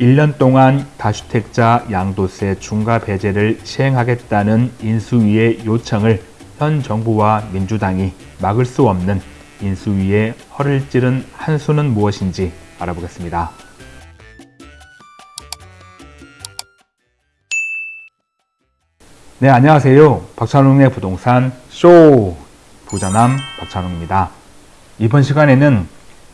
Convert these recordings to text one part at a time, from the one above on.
1년 동안 다주택자 양도세 중과 배제를 시행하겠다는 인수위의 요청을 현 정부와 민주당이 막을 수 없는 인수위의 허를 찌른 한 수는 무엇인지 알아보겠습니다. 네, 안녕하세요. 박찬웅의 부동산 쇼 부자남 박찬웅입니다. 이번 시간에는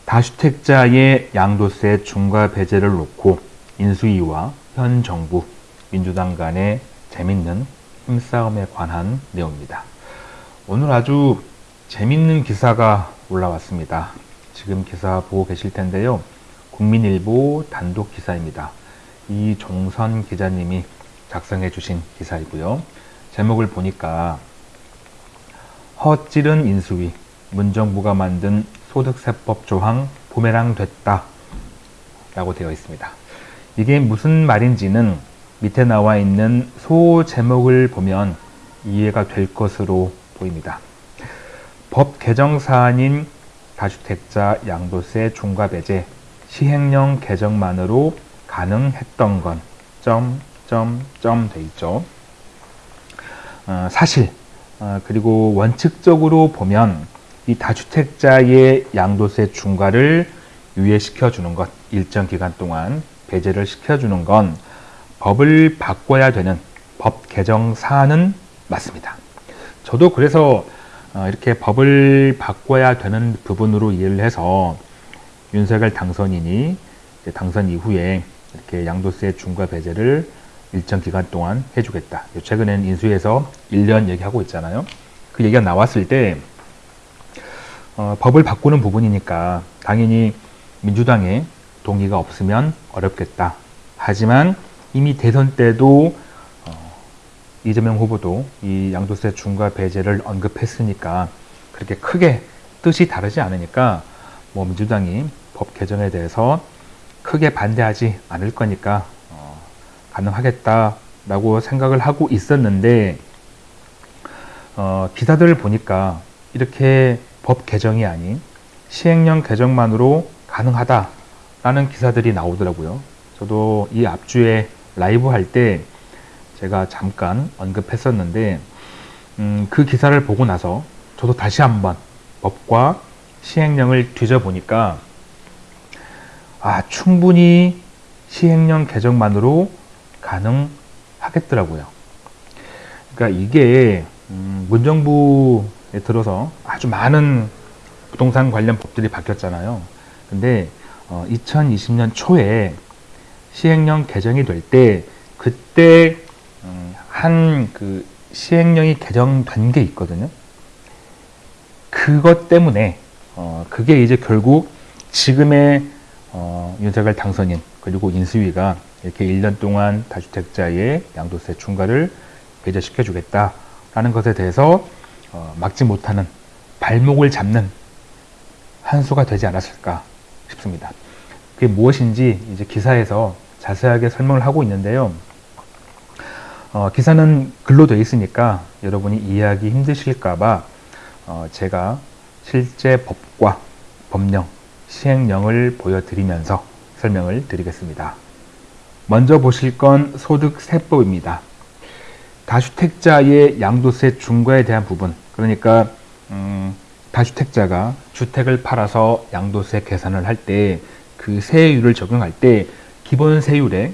다주택자의 양도세 중과 배제를 놓고 인수위와 현 정부, 민주당 간의 재밌는 힘싸움에 관한 내용입니다. 오늘 아주 재밌는 기사가 올라왔습니다. 지금 기사 보고 계실 텐데요. 국민일보 단독 기사입니다. 이종선 기자님이 작성해 주신 기사이고요. 제목을 보니까 허찌른 인수위, 문정부가 만든 소득세법 조항 부메랑 됐다 라고 되어 있습니다. 이게 무슨 말인지는 밑에 나와 있는 소 제목을 보면 이해가 될 것으로 보입니다. 법 개정 사안인 다주택자 양도세 중과 배제 시행령 개정만으로 가능했던 건 점점점 돼 있죠. 어, 사실 어, 그리고 원칙적으로 보면 이 다주택자의 양도세 중과를 유예시켜 주는 것 일정 기간 동안 배제를 시켜주는 건 법을 바꿔야 되는 법 개정 사안은 맞습니다. 저도 그래서 어, 이렇게 법을 바꿔야 되는 부분으로 이해를 해서 윤석열 당선인이 당선 이후에 이렇게 양도세 중과 배제를 일정 기간 동안 해주겠다. 최근엔 인수에서 1년 얘기하고 있잖아요. 그 얘기가 나왔을 때 어, 법을 바꾸는 부분이니까 당연히 민주당의 동의가 없으면 어렵겠다. 하지만 이미 대선 때도 어, 이재명 후보도 이 양도세 중과 배제를 언급했으니까 그렇게 크게 뜻이 다르지 않으니까 뭐 민주당이 법 개정에 대해서 크게 반대하지 않을 거니까 어, 가능하겠다라고 생각을 하고 있었는데 어, 기사들을 보니까 이렇게 법 개정이 아닌 시행령 개정만으로 가능하다 라는 기사들이 나오더라고요. 저도 이 앞주에 라이브 할 때 제가 잠깐 언급했었는데 음, 그 기사를 보고 나서 저도 다시 한번 법과 시행령을 뒤져보니까 아 충분히 시행령 개정만으로 가능하겠더라고요. 그러니까 이게 음, 문정부에 들어서 아주 많은 부동산 관련 법들이 바뀌었잖아요. 근데 어, 2020년 초에 시행령 개정이 될 때 그때 음, 한그 시행령이 개정된 게 있거든요. 그것 때문에 어, 그게 이제 결국 지금의 어, 윤석열 당선인 그리고 인수위가 이렇게 1년 동안 다주택자의 양도세 중과를 배제시켜 주겠다라는 것에 대해서 어, 막지 못하는 발목을 잡는 한 수가 되지 않았을까 싶습니다. 그게 무엇인지 이제 기사에서 자세하게 설명을 하고 있는데요. 어, 기사는 글로 되어 있으니까 여러분이 이해하기 힘드실까봐 어, 제가 실제 법과 법령, 시행령을 보여드리면서 설명을 드리겠습니다. 먼저 보실 건 소득세법입니다. 다주택자의 양도세 중과에 대한 부분, 그러니까 음, 다주택자가 주택을 팔아서 양도세 계산을 할 때 그 세율을 적용할 때 기본 세율에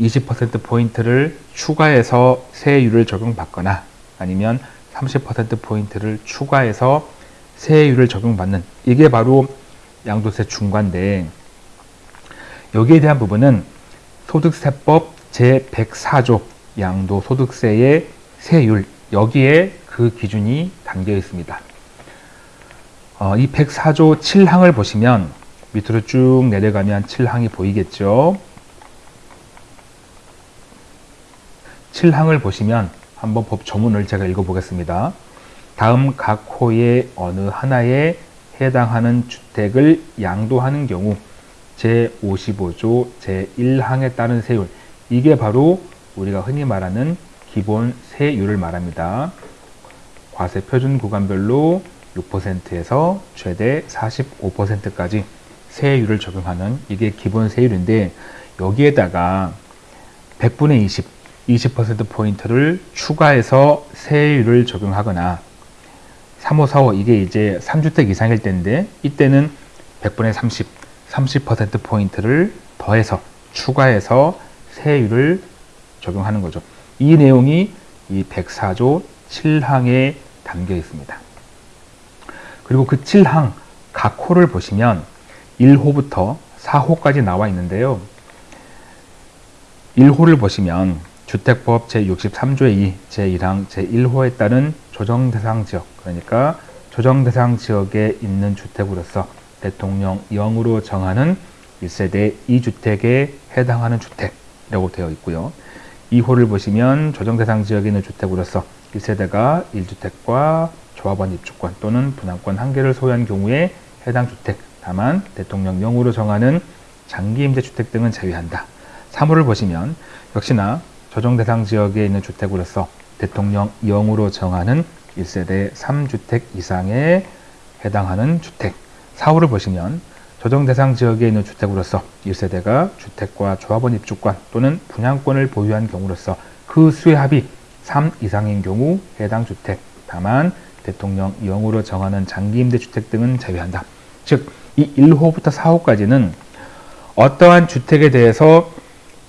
20% 포인트를 추가해서 세율을 적용받거나 아니면 30% 포인트를 추가해서 세율을 적용받는 이게 바로 양도세 중과인데 여기에 대한 부분은 소득세법 제104조 양도소득세의 세율 여기에 그 기준이 담겨 있습니다. 어, 이 104조 7항을 보시면 밑으로 쭉 내려가면 7항이 보이겠죠. 7항을 보시면 한번 법 조문을 제가 읽어보겠습니다. 다음 각 호의 어느 하나에 해당하는 주택을 양도하는 경우 제55조 제1항에 따른 세율 이게 바로 우리가 흔히 말하는 기본 세율을 말합니다. 과세 표준 구간별로 6%에서 최대 45%까지 세율을 적용하는 이게 기본 세율인데 여기에다가 100분의 20, 20%포인트를 추가해서 세율을 적용하거나 3호, 4호 이게 이제 3주택 이상일 때인데 이때는 100분의 30, 30%포인트를 더해서 추가해서 세율을 적용하는 거죠. 이 내용이 이 104조 7항에 담겨 있습니다. 그리고 그 7항 각 호를 보시면 1호부터 4호까지 나와 있는데요. 1호를 보시면 주택법 제63조의 2, 제1항 제1호에 따른 조정대상 지역, 그러니까 조정대상 지역에 있는 주택으로서 대통령령으로 정하는 1세대 2주택에 해당하는 주택이라고 되어 있고요. 2호를 보시면 조정대상 지역에 있는 주택으로서 1세대가 1주택과 조합원 입주권 또는 분양권 한 개를 소유한 경우에 해당 주택, 다만 대통령령으로 정하는 장기 임대주택 등은 제외한다. 3호를 보시면 역시나 조정 대상 지역에 있는 주택으로서 대통령령으로 정하는 1세대 3주택 이상에 해당하는 주택. 4호를 보시면 조정 대상 지역에 있는 주택으로서 1세대가 주택과 조합원 입주권 또는 분양권을 보유한 경우로서 그 수의 합이 3 이상인 경우 해당 주택, 다만 대통령령으로 정하는 장기임대주택 등은 제외한다. 즉, 이 1호부터 4호까지는 어떠한 주택에 대해서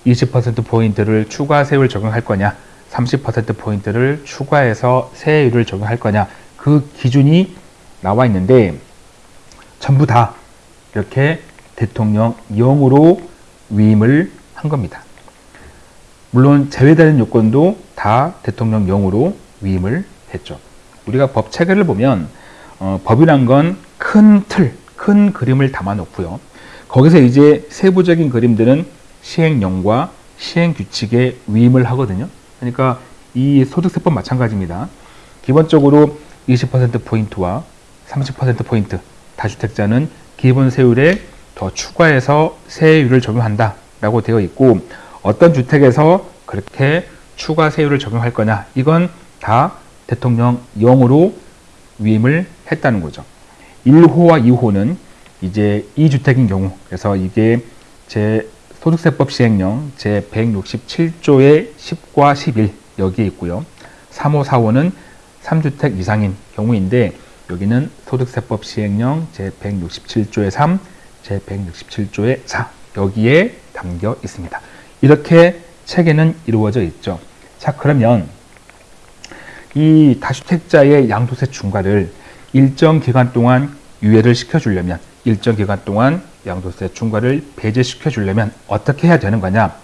20%포인트를 추가 세율 적용할 거냐, 30%포인트를 추가해서 세율을 적용할 거냐, 그 기준이 나와 있는데, 전부 다 이렇게 대통령령으로 위임을 한 겁니다. 물론 제외되는 요건도 다 대통령령으로 위임을 했죠. 우리가 법 체계를 보면 어, 법이란 건 큰 틀, 큰 그림을 담아 놓고요. 거기서 이제 세부적인 그림들은 시행령과 시행규칙에 위임을 하거든요. 그러니까 이 소득세법 마찬가지입니다. 기본적으로 20%포인트와 30%포인트 다주택자는 기본 세율에 더 추가해서 세율을 적용한다 라고 되어 있고 어떤 주택에서 그렇게 추가 세율을 적용할 거냐 이건 다 대통령령으로 위임을 했다는 거죠 1호와 2호는 이제 2주택인 경우 그래서 이게 제 소득세법 시행령 제 167조의 10과 11 여기에 있고요 3호, 4호는 3주택 이상인 경우인데 여기는 소득세법 시행령 제 167조의 3, 제 167조의 4 여기에 담겨 있습니다. 이렇게 체계는 이루어져 있죠. 자 그러면 이 다주택자의 양도세 중과를 일정 기간 동안 유예를 시켜주려면 일정 기간 동안 양도세 중과를 배제시켜 주려면 어떻게 해야 되는 거냐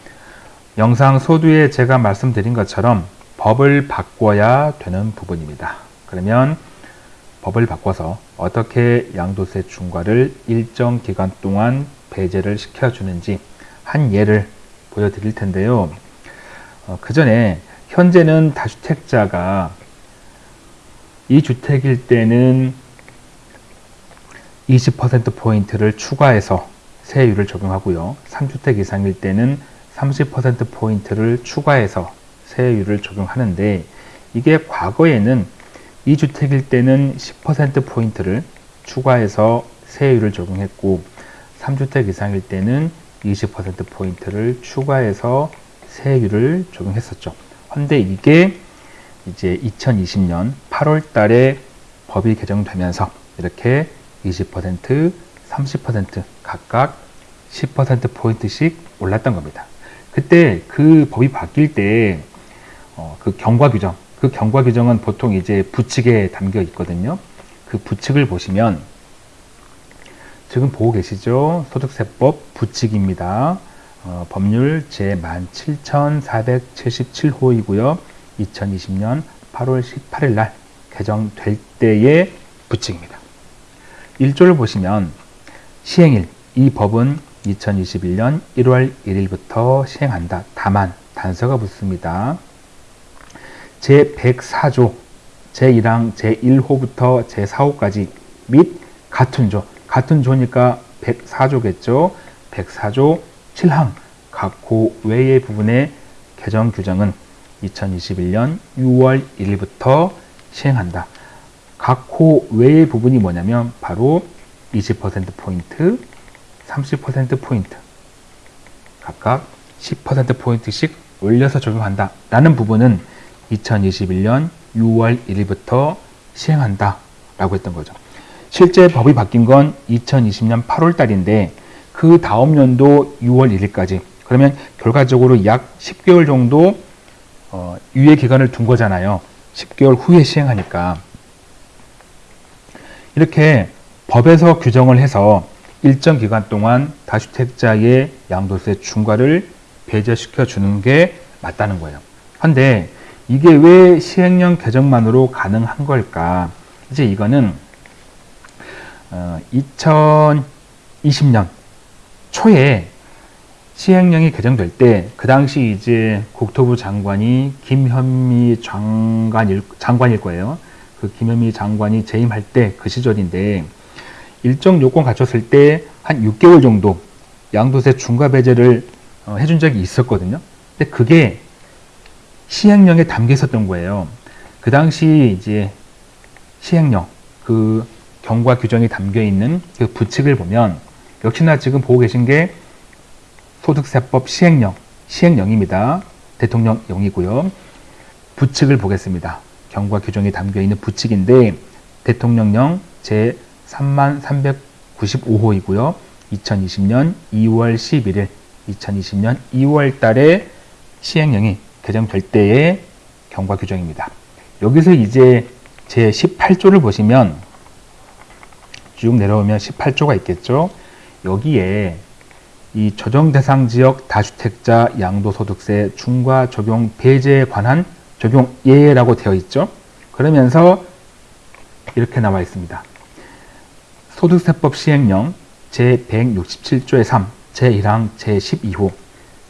영상 소두에 제가 말씀드린 것처럼 법을 바꿔야 되는 부분입니다. 그러면 법을 바꿔서 어떻게 양도세 중과를 일정 기간 동안 배제를 시켜주는지 한 예를 보여드릴 텐데요. 어, 그 전에 현재는 다주택자가 이 주택일 때는 20%포인트를 추가해서 세율을 적용하고요. 3주택 이상일 때는 30%포인트를 추가해서 세율을 적용하는데 이게 과거에는 2주택일 때는 10%포인트를 추가해서 세율을 적용했고 3주택 이상일 때는 20%포인트를 추가해서 세율을 적용했었죠. 근데 이게 이제 2020년 8월 달에 법이 개정되면서 이렇게 20%, 30% 각각 10%포인트씩 올랐던 겁니다. 그때 그 법이 바뀔 때그 어, 경과 규정, 그 경과 규정은 보통 이제 부칙에 담겨 있거든요. 그 부칙을 보시면 지금 보고 계시죠? 소득세법 부칙입니다. 어, 법률 제17,477호이고요. 2020년 8월 18일 날 개정될 때의 부칙입니다. 1조를 보시면 시행일 이 법은 2021년 1월 1일부터 시행한다. 다만 단서가 붙습니다. 제104조 제1항 제1호부터 제4호까지 및 같은 조 같은 조니까 104조겠죠. 104조 7항 각호 외의 부분의 개정 규정은 2021년 6월 1일부터 시행한다. 각 호 외의 부분이 뭐냐면 바로 20%포인트, 30%포인트가 각각 10%포인트씩 올려서 적용한다. 라는 부분은 2021년 6월 1일부터 시행한다. 라고 했던 거죠. 실제 법이 바뀐 건 2020년 8월 달인데 그 다음 연도 6월 1일까지 그러면 결과적으로 약 10개월 정도 어, 유예 기간을 둔 거잖아요. 10개월 후에 시행하니까 이렇게 법에서 규정을 해서 일정 기간 동안 다주택자의 양도세 중과를 배제시켜 주는 게 맞다는 거예요. 근데 이게 왜 시행령 개정만으로 가능한 걸까? 이제 이거는 어, 2020년 초에 시행령이 개정될 때 그 당시 이제 국토부 장관이 김현미 장관일, 장관일 거예요. 그 김현미 장관이 재임할 때 그 시절인데 일정 요건 갖췄을 때 한 6개월 정도 양도세 중과 배제를 어, 해준 적이 있었거든요. 근데 그게 시행령에 담겨 있었던 거예요. 그 당시 이제 시행령 그 경과 규정이 담겨 있는 그 부칙을 보면 역시나 지금 보고 계신 게 소득세법 시행령 시행령입니다. 대통령령이고요. 부칙을 보겠습니다. 경과 규정이 담겨 있는 부칙인데 대통령령 제 3395호이고요. 2020년 2월 11일 2020년 2월 달에 시행령이 개정될 때의 경과 규정입니다. 여기서 이제 제 18조를 보시면 쭉 내려오면 18조가 있겠죠. 여기에 이 조정 대상 지역 다주택자 양도소득세 중과 적용 배제에 관한 적용 예라고 되어 있죠. 그러면서 이렇게 나와 있습니다. 소득세법 시행령 제167조의 3, 제1항 제12호,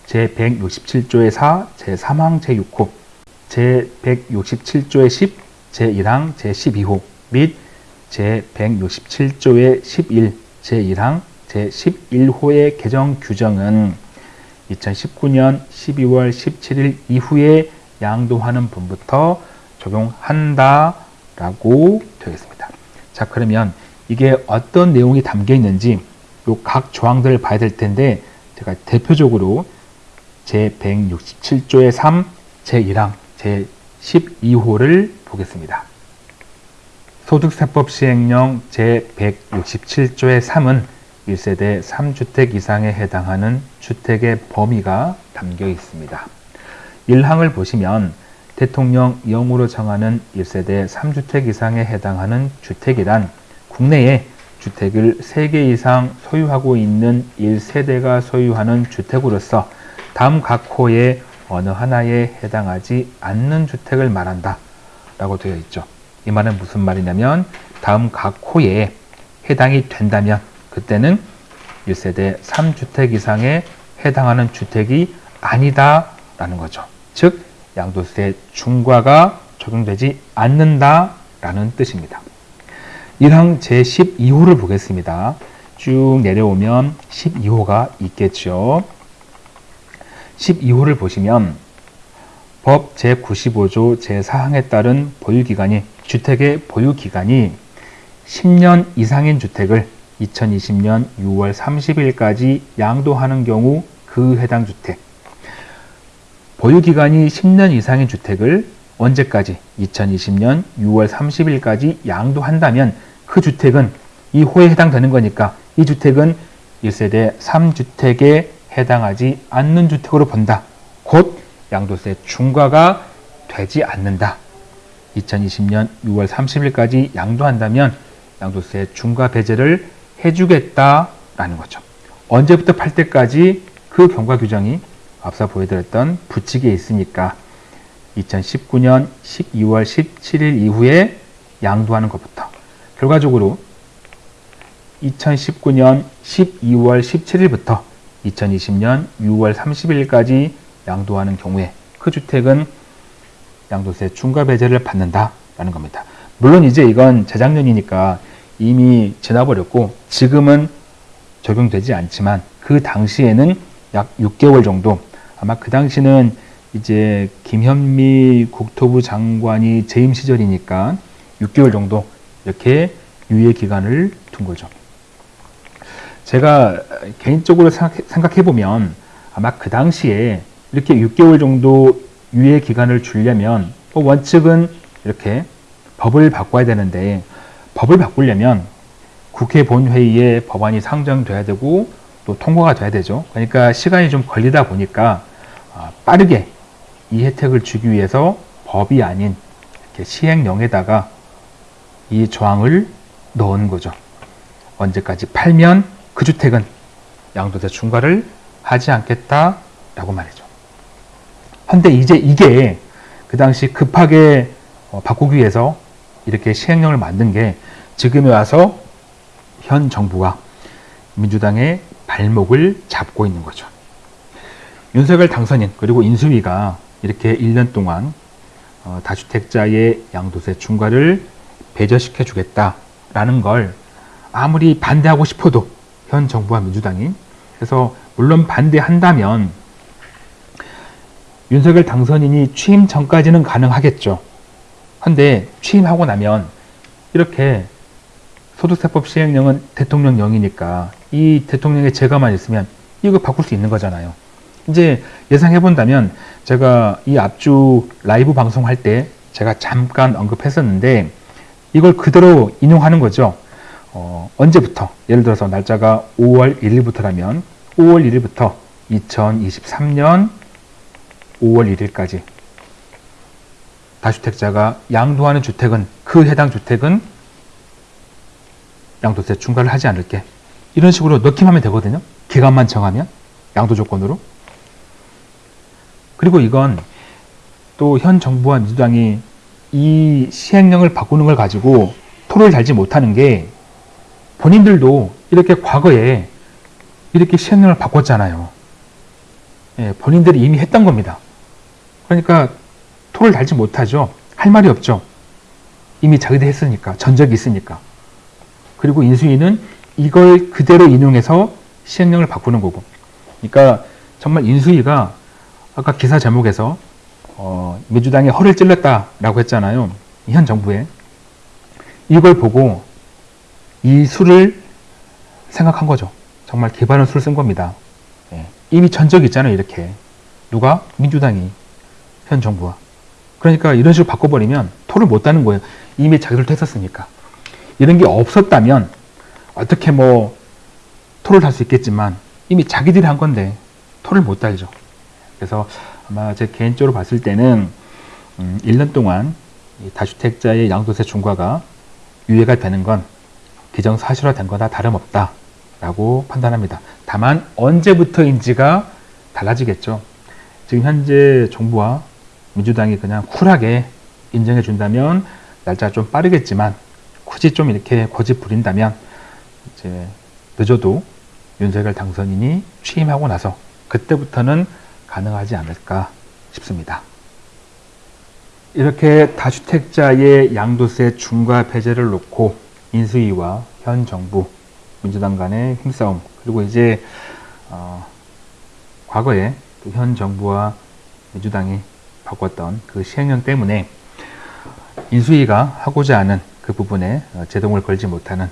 제167조의 4, 제3항 제6호, 제167조의 10, 제1항 제12호 및 제167조의 11, 제1항 제11호의 개정 규정은 2019년 12월 17일 이후에 양도하는 분부터 적용한다 라고 되겠습니다. 자, 그러면 이게 어떤 내용이 담겨 있는지 각 조항들을 봐야 될 텐데 제가 대표적으로 제167조의 3, 제1항, 제12호를 보겠습니다. 소득세법 시행령 제167조의 3은 1세대 3주택 이상에 해당하는 주택의 범위가 담겨 있습니다. 1항을 보시면 대통령령으로 정하는 1세대 3주택 이상에 해당하는 주택이란 국내에 주택을 3개 이상 소유하고 있는 1세대가 소유하는 주택으로서 다음 각 호의 어느 하나에 해당하지 않는 주택을 말한다 라고 되어 있죠. 이 말은 무슨 말이냐면 다음 각 호에 해당이 된다면 그때는 1세대 3주택 이상에 해당하는 주택이 아니다라는 거죠. 즉 양도세 중과가 적용되지 않는다라는 뜻입니다. 1항 제12호를 보겠습니다. 쭉 내려오면 12호가 있겠죠. 12호를 보시면 법 제95조 제4항에 따른 보유기간이 주택의 보유기간이 10년 이상인 주택을 2020년 6월 30일까지 양도하는 경우 그 해당 주택 보유기간이 10년 이상인 주택을 언제까지 2020년 6월 30일까지 양도한다면 그 주택은 이 호에 해당되는 거니까 이 주택은 1세대 3주택에 해당하지 않는 주택으로 본다. 곧 양도세 중과가 되지 않는다. 2020년 6월 30일까지 양도한다면 양도세 중과 배제를 해주겠다라는 거죠. 언제부터 팔 때까지 그 경과 규정이 앞서 보여드렸던 부칙에 있으니까 2019년 12월 17일 이후에 양도하는 것부터 결과적으로 2019년 12월 17일부터 2020년 6월 30일까지 양도하는 경우에 그 주택은 양도세 중과 배제를 받는다라는 겁니다. 물론 이제 이건 재작년이니까 이미 지나버렸고 지금은 적용되지 않지만 그 당시에는 약 6개월 정도 아마 그 당시는 이제 김현미 국토부 장관이 재임 시절이니까 6개월 정도 이렇게 유예 기간을 둔 거죠. 제가 개인적으로 생각해 보면 아마 그 당시에 이렇게 6개월 정도 유예 기간을 주려면 뭐 원칙은 이렇게 법을 바꿔야 되는데 법을 바꾸려면 국회 본회의에 법안이 상정돼야 되고 또 통과가 돼야 되죠. 그러니까 시간이 좀 걸리다 보니까 아, 빠르게 이 혜택을 주기 위해서 법이 아닌 시행령에다가 이 조항을 넣은 거죠. 언제까지 팔면 그 주택은 양도세 중과를 하지 않겠다라고 말이죠. 근데 이제 이게 그 당시 급하게 어, 바꾸기 위해서 이렇게 시행령을 만든 게 지금에 와서 현 정부가 민주당의 발목을 잡고 있는 거죠. 윤석열 당선인 그리고 인수위가 이렇게 1년 동안 어, 다주택자의 양도세 중과를 배제시켜 주겠다라는 걸 아무리 반대하고 싶어도 현 정부와 민주당이 그래서 물론 반대한다면 윤석열 당선인이 취임 전까지는 가능하겠죠. 근데 취임하고 나면 이렇게 소득세법 시행령은 대통령령이니까 이 대통령의 제가만 있으면 이거 바꿀 수 있는 거잖아요. 이제 예상해 본다면 제가 이 앞주 라이브 방송할 때 제가 잠깐 언급했었는데 이걸 그대로 인용하는 거죠. 어, 언제부터? 예를 들어서 날짜가 5월 1일부터라면 5월 1일부터 2023년 5월 1일까지 다주택자가 양도하는 주택은 그 해당 주택은 양도세 중과를 하지 않을게 이런 식으로 넣기만 하면 되거든요 기간만 정하면 양도 조건으로 그리고 이건 또 현 정부와 민주당이 이 시행령을 바꾸는 걸 가지고 토를 달지 못하는 게 본인들도 이렇게 과거에 이렇게 시행령을 바꿨잖아요. 예, 본인들이 이미 했던 겁니다. 그러니까 토를 달지 못하죠. 할 말이 없죠. 이미 자기들 했으니까, 전적이 있으니까. 그리고 인수위는 이걸 그대로 인용해서 시행령을 바꾸는 거고. 그러니까 정말 인수위가 아까 기사 제목에서 어, 민주당이 허를 찔렀다라고 했잖아요. 현 정부에. 이걸 보고 이 수를 생각한 거죠. 정말 개발한 수를 쓴 겁니다. 예. 이미 전적 있잖아요. 이렇게. 누가? 민주당이. 현 정부와. 그러니까 이런 식으로 바꿔버리면 토를 못 따는 거예요. 이미 자기들도 했었으니까. 이런 게 없었다면 어떻게 뭐 토를 달수 있겠지만 이미 자기들이 한 건데 토를 못 달죠. 그래서 아마 제 개인적으로 봤을 때는 음, 1년 동안 다주택자의 양도세 중과가 유예가 되는 건 기정사실화된 거나 다름없다 라고 판단합니다. 다만 언제부터인지가 달라지겠죠. 지금 현재 정부와 민주당이 그냥 쿨하게 인정해 준다면 날짜가 좀 빠르겠지만 굳이 좀 이렇게 고집 부린다면 이제 늦어도 윤석열 당선인이 취임하고 나서 그때부터는 가능하지 않을까 싶습니다. 이렇게 다주택자의 양도세 중과 배제를 놓고 인수위와 현 정부 민주당 간의 힘싸움 그리고 이제 어, 과거에 현 정부와 민주당이 바꿨던 그 시행령 때문에 인수위가 하고자 하는 그 부분에 어, 제동을 걸지 못하는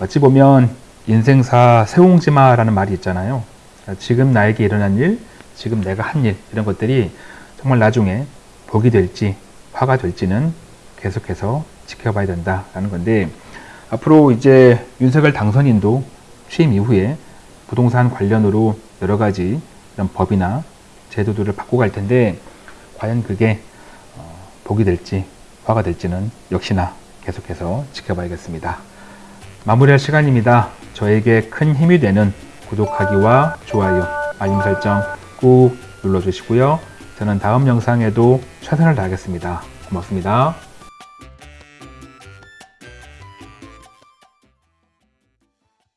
어찌 보면 인생사 세옹지마라는 말이 있잖아요. 지금 나에게 일어난 일, 지금 내가 한 일 이런 것들이 정말 나중에 복이 될지 화가 될지는 계속해서 지켜봐야 된다라는 건데 앞으로 이제 윤석열 당선인도 취임 이후에 부동산 관련으로 여러 가지 이런 법이나 제도들을 바꿔갈 텐데 과연 그게 어, 복이 될지 화가 될지는 역시나 계속해서 지켜봐야겠습니다. 마무리할 시간입니다. 저에게 큰 힘이 되는 구독하기와 좋아요, 알림 설정 꾹 눌러주시고요. 저는 다음 영상에도 최선을 다하겠습니다. 고맙습니다.